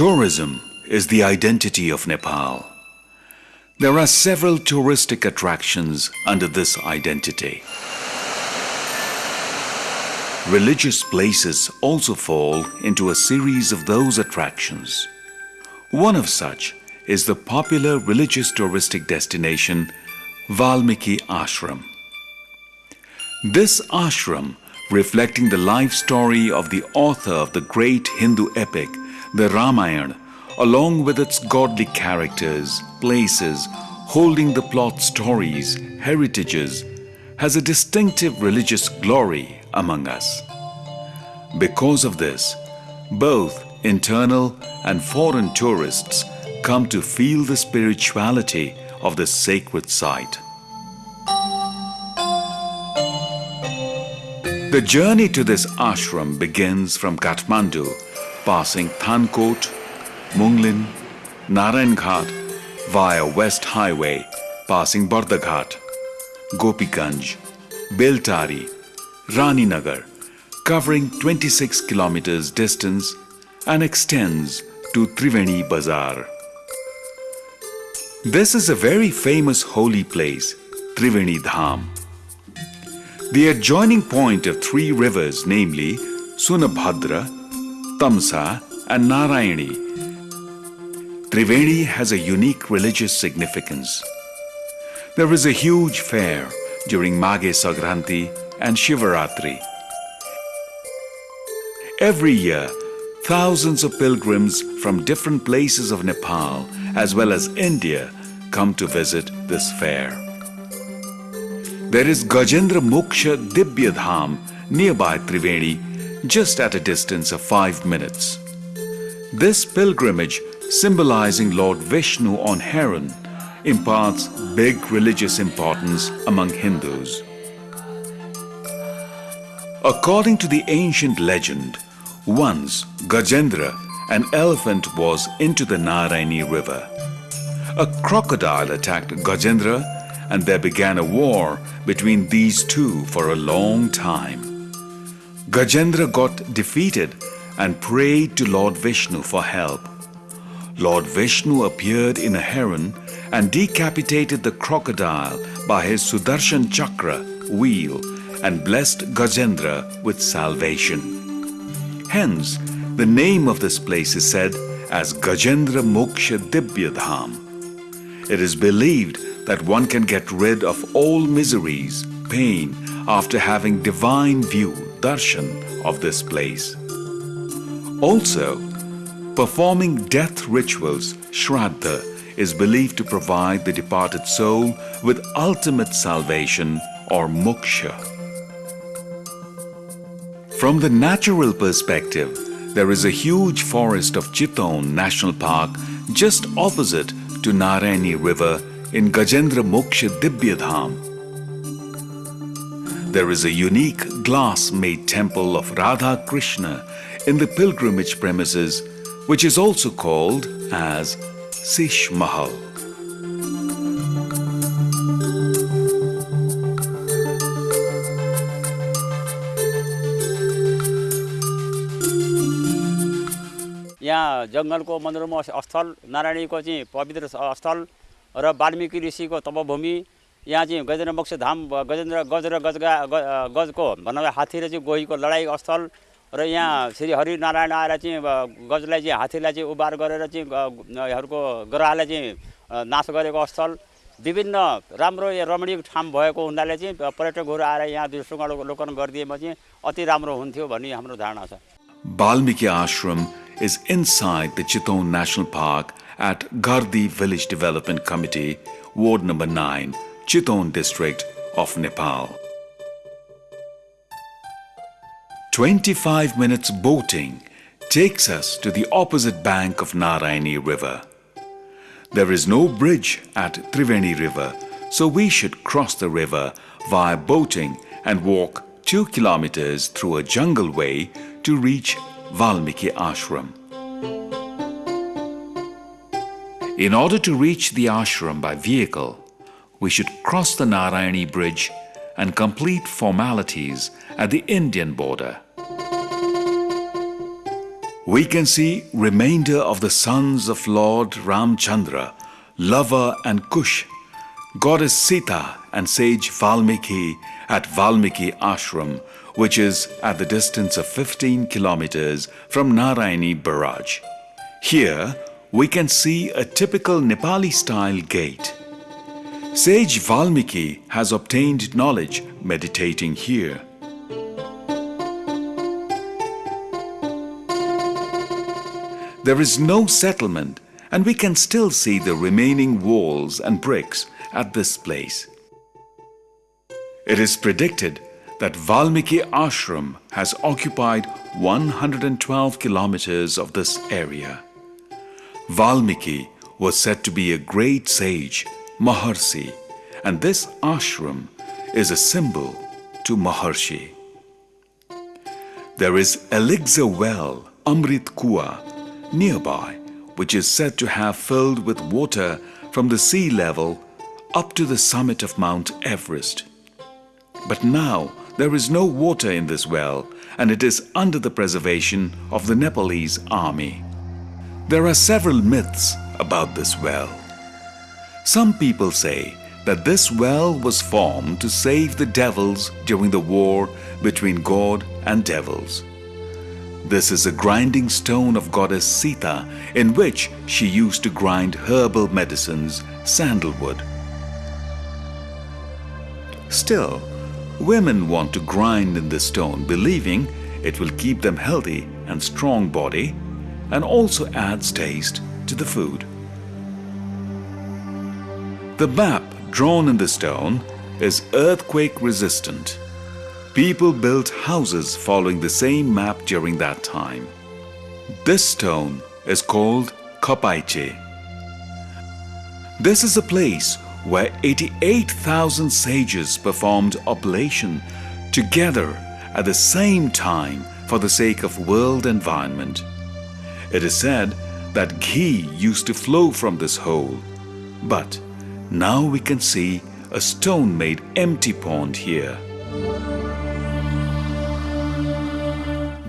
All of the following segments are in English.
Tourism is the identity of Nepal. There are several touristic attractions under this identity. Religious places also fall into a series of those attractions. One of such is the popular religious touristic destination Valmiki Ashram. This ashram, reflecting the life story of the author of the great Hindu epic, the Ramayana, along with its godly characters, places, holding the plot stories, heritages, has a distinctive religious glory among us. Because of this, both internal and foreign tourists come to feel the spirituality of this sacred site. The journey to this ashram begins from Kathmandu, passing Thankot, Mugling, Narayan Ghat via West Highway, passing Bardaghat, Gopiganj, Beltari, Rani Nagar, covering 26 kilometers distance and extends to Triveni Bazar. This is a very famous holy place, Triveni Dham. The adjoining point of three rivers, namely Sunabhadra, Tamsa and Narayani. Triveni has a unique religious significance. There is a huge fair during Maghe Sankranti and Shivaratri. Every year, thousands of pilgrims from different places of Nepal as well as India come to visit this fair. There is Gajendra Moksha Dibya Dham nearby Triveni just at a distance of 5 minutes. This pilgrimage symbolizing Lord Vishnu on heron imparts big religious importance among Hindus. According to the ancient legend, once Gajendra, an elephant was into the Narayani river. A crocodile attacked Gajendra and there began a war between these two for a long time. Gajendra got defeated and prayed to Lord Vishnu for help. Lord Vishnu appeared in a heron and decapitated the crocodile by his Sudarshan Chakra wheel and blessed Gajendra with salvation. Hence, the name of this place is said as Gajendra Moksha Dibyadham. It is believed that one can get rid of all miseries, pain after having divine view, darshan of this place. Also, performing death rituals, shraddha, is believed to provide the departed soul with ultimate salvation or moksha. From the natural perspective, there is a huge forest of Chitwan National Park just opposite to Narayani River in Gajendra Moksha Dibya Dham. There is a unique glass-made temple of Radha Krishna in the pilgrimage premises which is also called as Sheesh Mahal. यहाँ जङ्गलको मनोरम स्थल नारायणीको चाहिँ पवित्र स्थल र वाल्मिकी ऋषिको तपभूमि यहाँ चाहिँ गजेन्द्र मोक्ष धाम गजेन्द्र गज र गजगा गजको भन्दा हात्ती र चाहिँ गोहीको लडाइँ स्थल र यहाँ श्री हरिनारायण आएर चाहिँ गजलाई चाहिँ हात्तीलाई चाहिँ उबार गरेर चाहिँ यहाँहरूको ग्रहलाई चाहिँ नाश गरेको स्थल विभिन्न राम्रो रमणीय ठाउँ भएको हुनाले चाहिँ पर्यटकहरू आएर यहाँ अवलोकन गरिदिएमा चाहिँ अति राम्रो हुन्थ्यो भन्ने हाम्रो धारणा छ। Balmiki Ashram is inside the Chitaun National Park at Gardi Village Development Committee, Ward number 9, Chitwan district of Nepal. 25 minutes boating takes us to the opposite bank of Narayani River. There is no bridge at Triveni River, so we should cross the river via boating and walk 2 kilometers through a jungle way to reach Valmiki Ashram. In order to reach the ashram by vehicle, we should cross the Narayani Bridge and complete formalities at the Indian border. we can see remainder of the sons of Lord Ramchandra, Lava and Kush, goddess Sita and sage Valmiki at Valmiki Ashram, which is at the distance of 15 kilometers from Narayani Barrage. Here, we can see a typical Nepali style gate. Sage Valmiki has obtained knowledge meditating here. There is no settlement and we can still see the remaining walls and bricks at this place. It is predicted that Valmiki Ashram has occupied 112 kilometers of this area. Valmiki was said to be a great sage, Maharshi, and this ashram is a symbol to Maharshi. There is elixir well, Amrit Kua, nearby, which is said to have filled with water from the sea level up to the summit of Mount Everest. But now there is no water in this well and it is under the preservation of the Nepalese army. There are several myths about this well. Some people say that this well was formed to save the devils during the war between God and devils. This is a grinding stone of goddess Sita in which she used to grind herbal medicines, sandalwood. Still, women want to grind in this stone believing it will keep them healthy and strong body and also adds taste to the food. The map drawn in the stone is earthquake resistant. People built houses following the same map during that time. This stone is called Kapaiche. This is a place where 88,000 sages performed oblation together at the same time for the sake of world environment. It is said that ghee used to flow from this hole, but now we can see a stone-made empty pond here.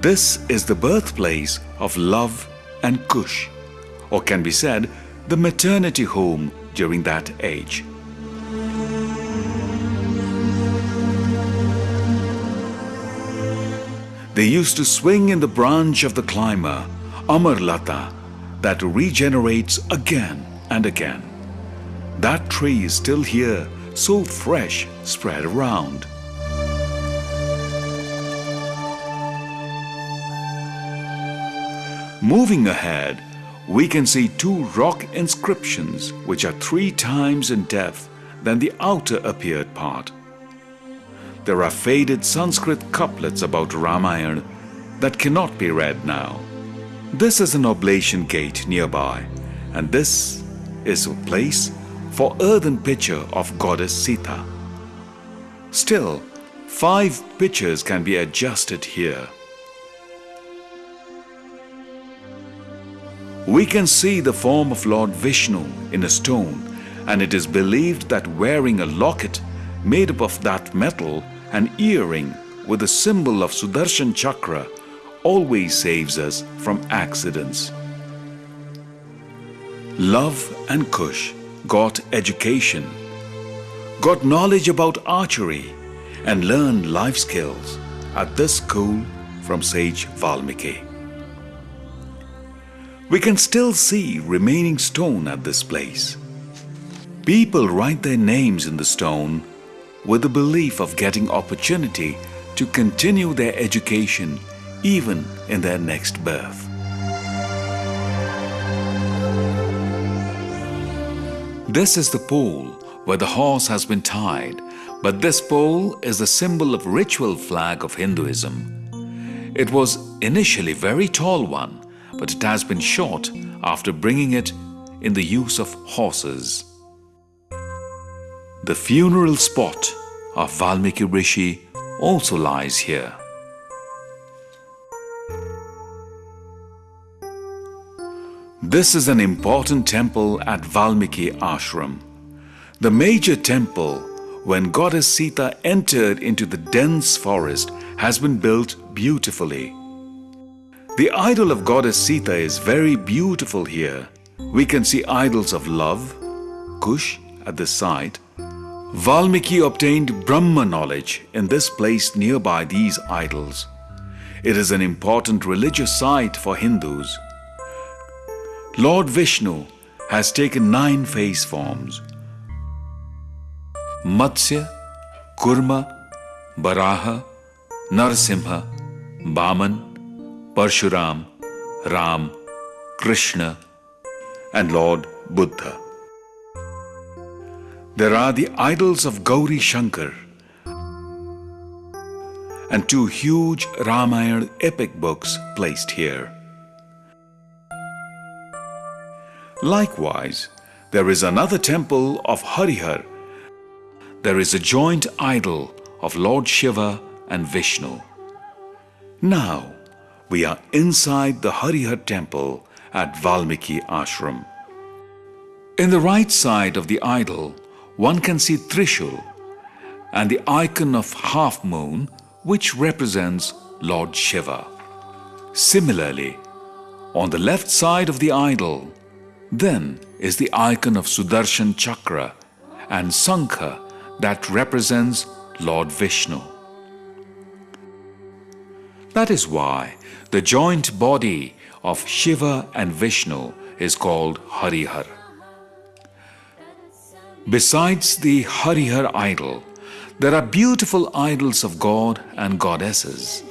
This is the birthplace of Lav and Kush, or can be said, the maternity home during that age. They used to swing in the branch of the climber, Amarlata, that regenerates again and again. That tree is still here, so fresh, spread around. Moving ahead, we can see two rock inscriptions which are three times in depth than the outer appeared part. There are faded Sanskrit couplets about Ramayana that cannot be read now. This is an oblation gate nearby and this is a place for earthen pitcher of goddess Sita. Still, five pitchers can be adjusted here. we can see the form of Lord Vishnu in a stone and it is believed that wearing a locket made up of that metal, an earring with the symbol of Sudarshan Chakra always saves us from accidents. Lav and Kush got education, got knowledge about archery and learned life skills at this school from Sage Valmiki. We can still see remaining stone at this place. People write their names in the stone with the belief of getting opportunity to continue their education even in their next birth. This is the pole where the horse has been tied, but this pole is the symbol of ritual flag of Hinduism. It was initially very tall one, but it has been short after bringing it in the use of horses. The funeral spot of Valmiki Rishi also lies here. This is an important temple at Valmiki Ashram. The major temple when goddess Sita entered into the dense forest has been built beautifully. The idol of goddess Sita is very beautiful here. We can see idols of Lav, Kush, at this site. Valmiki obtained Brahma knowledge in this place nearby these idols. It is an important religious site for Hindus. Lord Vishnu has taken nine face forms Matsya, Kurma, Baraha, Narsimha, Baman, Parshuram, Ram, Krishna, and Lord Buddha. There are the idols of Gauri Shankar and two huge Ramayana epic books placed here. Likewise, there is another temple of Harihar. There is a joint idol of Lord Shiva and Vishnu. Now, we are inside the Harihar temple at Valmiki Ashram. In the right side of the idol, one can see Trishul and the icon of half moon which represents Lord Shiva. Similarly, on the left side of the idol, then is the icon of Sudarshan Chakra and Sankha that represents Lord Vishnu. That is why the joint body of Shiva and Vishnu is called Harihar. Besides the Harihar idol, there are beautiful idols of God and goddesses.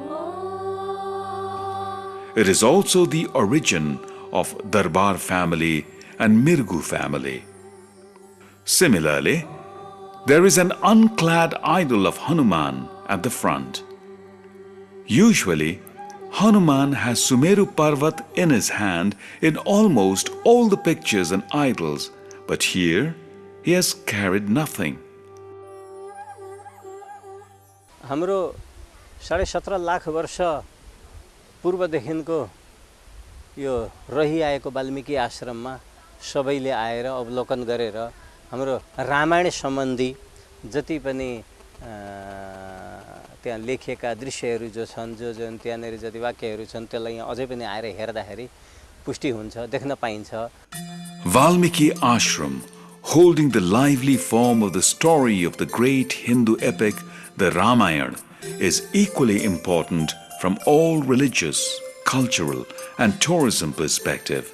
Oh. It is also the origin of Darbar family and Mirgu family. Similarly, there is an unclad idol of Hanuman at the front. Usually, Hanuman has Sumeru Parvat in his hand in almost all the pictures and idols, but here he has carried nothing. हाम्रो साढे सत्र लाख वर्ष पूर्वदेखिको यो रहिआएको वाल्मिकी आश्रममा सबैले आएर अवलोकन गरेर हाम्रो रामायण सम्बन्धी जति पनि त्यहाँ लेखिएका दृश्यहरू जो छन् जो जुन त्यहाँनिर जति वाक्यहरू छन् त्यसलाई यहाँ अझै पनि आएर हेर्दाखेरि पुष्टि हुन्छ देख्न पाइन्छ। Valmiki Ashram, holding the lively form of the story of the great Hindu epic, the Ramayana, is equally important from all religious, cultural, and tourism perspective.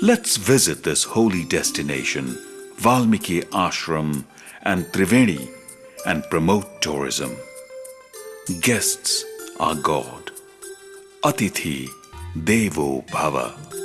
Let's visit this holy destination, Valmiki Ashram and Triveni, and promote tourism. Guests are God. Atithi Devo Bhava.